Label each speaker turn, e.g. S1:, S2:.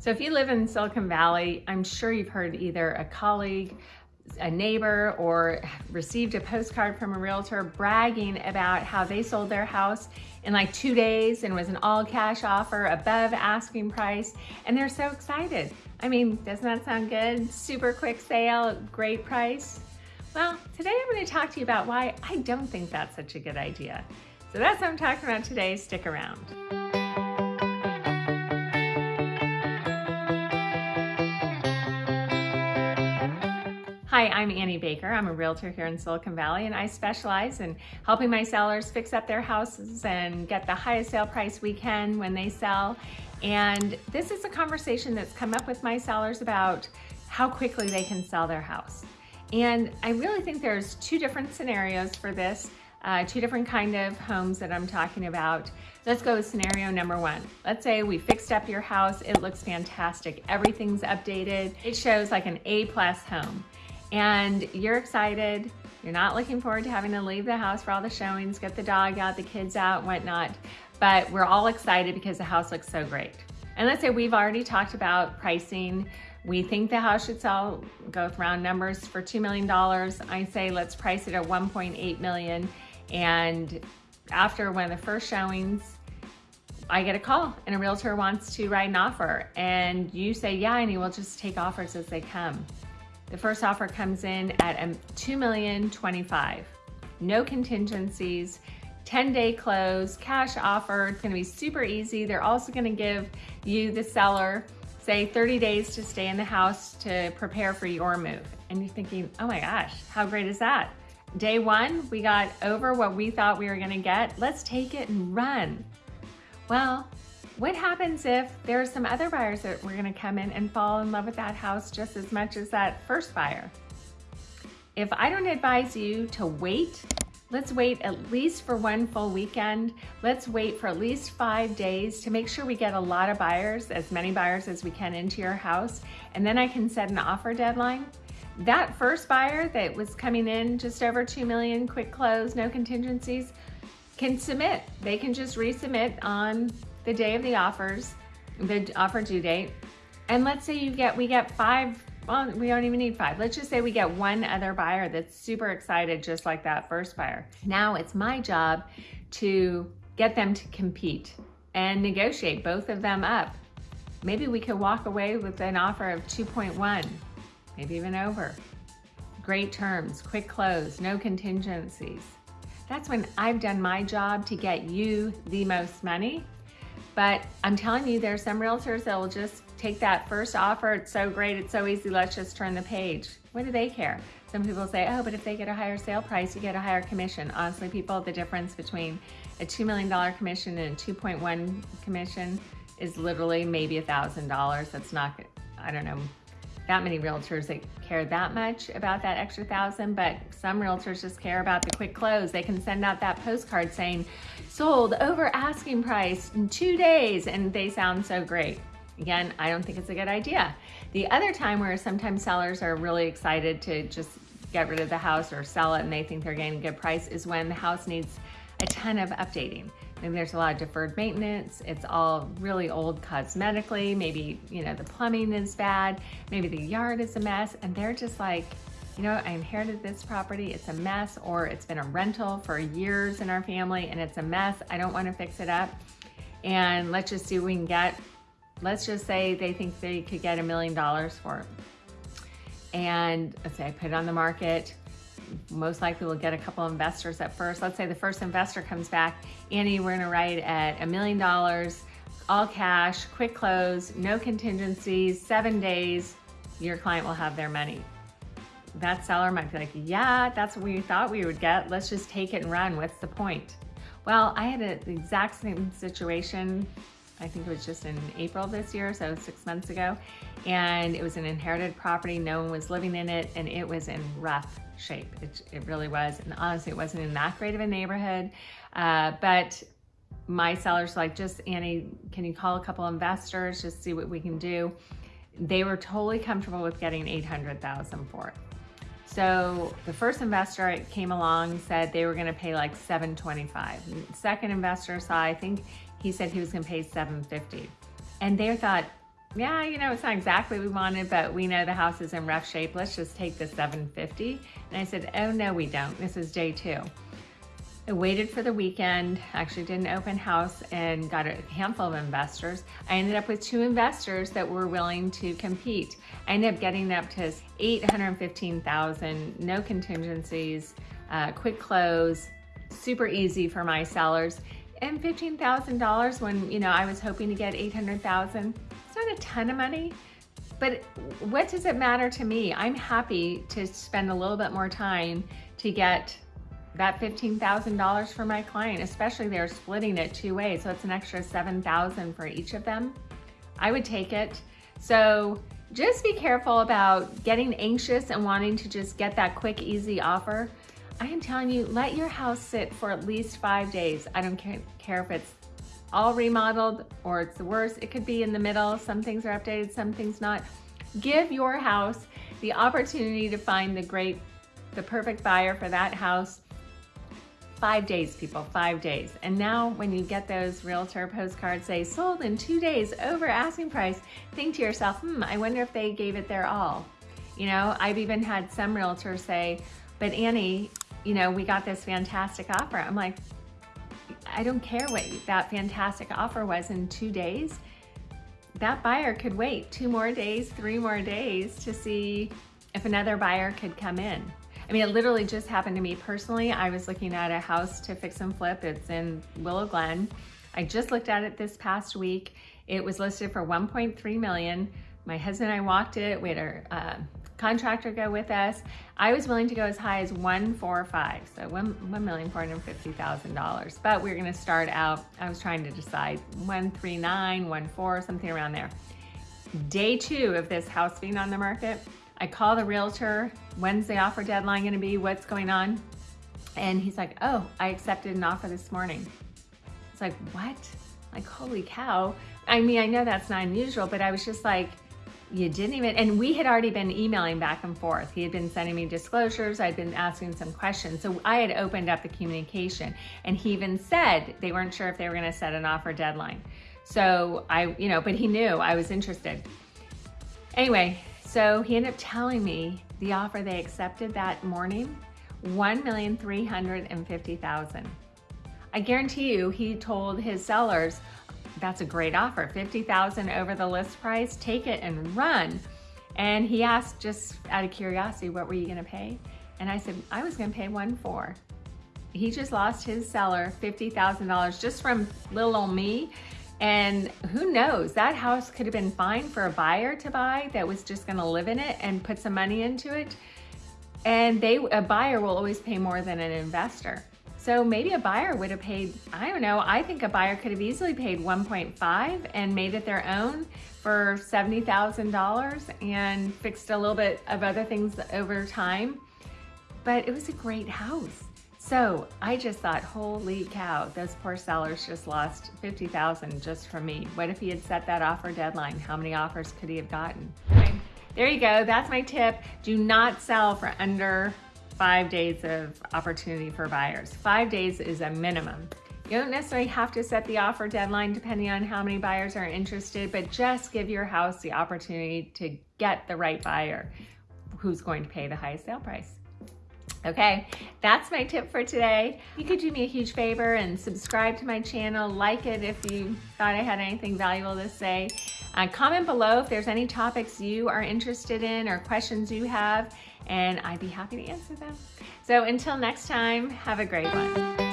S1: So if you live in Silicon Valley, I'm sure you've heard either a colleague, a neighbor, or received a postcard from a realtor bragging about how they sold their house in like two days and was an all cash offer above asking price. And they're so excited. I mean, doesn't that sound good? Super quick sale, great price. Well, today I'm gonna to talk to you about why I don't think that's such a good idea. So that's what I'm talking about today, stick around. Hi, I'm Annie Baker. I'm a realtor here in Silicon Valley and I specialize in helping my sellers fix up their houses and get the highest sale price we can when they sell. And this is a conversation that's come up with my sellers about how quickly they can sell their house. And I really think there's two different scenarios for this, uh, two different kind of homes that I'm talking about. Let's go with scenario number one. Let's say we fixed up your house. It looks fantastic. Everything's updated. It shows like an A plus home and you're excited. You're not looking forward to having to leave the house for all the showings, get the dog out, the kids out, whatnot. But we're all excited because the house looks so great. And let's say we've already talked about pricing. We think the house should sell, go with round numbers, for $2 million. I say let's price it at 1.8 million. And after one of the first showings, I get a call and a realtor wants to write an offer. And you say, yeah, and he will just take offers as they come. The first offer comes in at um, 2,025. No contingencies, 10 day close, cash offer. It's gonna be super easy. They're also gonna give you, the seller, say 30 days to stay in the house to prepare for your move. And you're thinking, oh my gosh, how great is that? Day one, we got over what we thought we were gonna get. Let's take it and run. Well, what happens if there's some other buyers that were gonna come in and fall in love with that house just as much as that first buyer? If I don't advise you to wait, let's wait at least for one full weekend. Let's wait for at least five days to make sure we get a lot of buyers, as many buyers as we can into your house. And then I can set an offer deadline. That first buyer that was coming in just over 2 million, quick close, no contingencies, can submit. They can just resubmit on the day of the offers, the offer due date, and let's say you get, we get five, well, we don't even need five. Let's just say we get one other buyer that's super excited, just like that first buyer. Now it's my job to get them to compete and negotiate both of them up. Maybe we could walk away with an offer of 2.1, maybe even over. Great terms, quick close, no contingencies. That's when I've done my job to get you the most money but I'm telling you, there's some realtors that will just take that first offer. It's so great. It's so easy. Let's just turn the page. What do they care? Some people say, oh, but if they get a higher sale price, you get a higher commission. Honestly, people, the difference between a $2 million commission and a 2.1 commission is literally maybe a $1,000. That's not, I don't know, that many realtors that care that much about that extra thousand, but some realtors just care about the quick close. They can send out that postcard saying, sold over asking price in two days, and they sound so great. Again, I don't think it's a good idea. The other time where sometimes sellers are really excited to just get rid of the house or sell it and they think they're getting a good price is when the house needs a ton of updating. Maybe there's a lot of deferred maintenance. It's all really old cosmetically. Maybe, you know, the plumbing is bad. Maybe the yard is a mess. And they're just like, you know, I inherited this property. It's a mess or it's been a rental for years in our family and it's a mess. I don't want to fix it up. And let's just see what we can get. Let's just say they think they could get a million dollars for it. And let's say I put it on the market most likely we'll get a couple investors at first. Let's say the first investor comes back, Annie, we're gonna write at a million dollars, all cash, quick close, no contingencies, seven days, your client will have their money. That seller might be like, yeah, that's what we thought we would get. Let's just take it and run. What's the point? Well, I had a, the exact same situation I think it was just in April this year, so six months ago. And it was an inherited property. No one was living in it and it was in rough shape. It, it really was. And honestly, it wasn't in that great of a neighborhood. Uh, but my seller's like, just Annie, can you call a couple investors, just see what we can do? They were totally comfortable with getting 800,000 for it. So the first investor came along, said they were gonna pay like 725. Second investor saw, I think he said he was gonna pay 750. And they thought, yeah, you know, it's not exactly what we wanted, but we know the house is in rough shape. Let's just take the 750. And I said, oh no, we don't. This is day two. I waited for the weekend, actually did an open house and got a handful of investors. I ended up with two investors that were willing to compete. I ended up getting up to 815,000, no contingencies, uh, quick close, super easy for my sellers. And $15,000 when, you know, I was hoping to get 800,000. It's not a ton of money, but what does it matter to me? I'm happy to spend a little bit more time to get that $15,000 for my client, especially they're splitting it two ways. So it's an extra 7,000 for each of them. I would take it. So just be careful about getting anxious and wanting to just get that quick, easy offer. I am telling you, let your house sit for at least five days. I don't care if it's all remodeled or it's the worst. It could be in the middle. Some things are updated, some things not. Give your house the opportunity to find the great, the perfect buyer for that house Five days, people, five days. And now when you get those realtor postcards say sold in two days over asking price, think to yourself, hmm, I wonder if they gave it their all. You know, I've even had some realtors say, but Annie, you know, we got this fantastic offer. I'm like, I don't care what that fantastic offer was in two days. That buyer could wait two more days, three more days to see if another buyer could come in. I mean, it literally just happened to me personally. I was looking at a house to fix and flip. It's in Willow Glen. I just looked at it this past week. It was listed for 1.3 million. My husband and I walked it. We had our uh, contractor go with us. I was willing to go as high as 145, so $1,450,000. But we are gonna start out, I was trying to decide 139, 14, something around there. Day two of this house being on the market, I call the realtor, when's the offer deadline gonna be, what's going on? And he's like, oh, I accepted an offer this morning. It's like, what? Like, holy cow. I mean, I know that's not unusual, but I was just like, you didn't even, and we had already been emailing back and forth. He had been sending me disclosures. I'd been asking some questions. So I had opened up the communication and he even said they weren't sure if they were gonna set an offer deadline. So I, you know, but he knew I was interested. Anyway, so he ended up telling me the offer they accepted that morning, 1,350,000. I guarantee you he told his sellers, that's a great offer, 50,000 over the list price, take it and run. And he asked just out of curiosity, what were you gonna pay? And I said, I was gonna pay one four. He just lost his seller $50,000 just from little old me and who knows, that house could have been fine for a buyer to buy that was just gonna live in it and put some money into it. And they, a buyer will always pay more than an investor. So maybe a buyer would have paid, I don't know, I think a buyer could have easily paid 1.5 and made it their own for $70,000 and fixed a little bit of other things over time. But it was a great house. So I just thought, holy cow, those poor sellers just lost 50,000 just from me. What if he had set that offer deadline? How many offers could he have gotten? Okay. There you go, that's my tip. Do not sell for under five days of opportunity for buyers. Five days is a minimum. You don't necessarily have to set the offer deadline depending on how many buyers are interested, but just give your house the opportunity to get the right buyer who's going to pay the highest sale price. Okay, that's my tip for today. You could do me a huge favor and subscribe to my channel, like it if you thought I had anything valuable to say. Uh, comment below if there's any topics you are interested in or questions you have, and I'd be happy to answer them. So until next time, have a great one.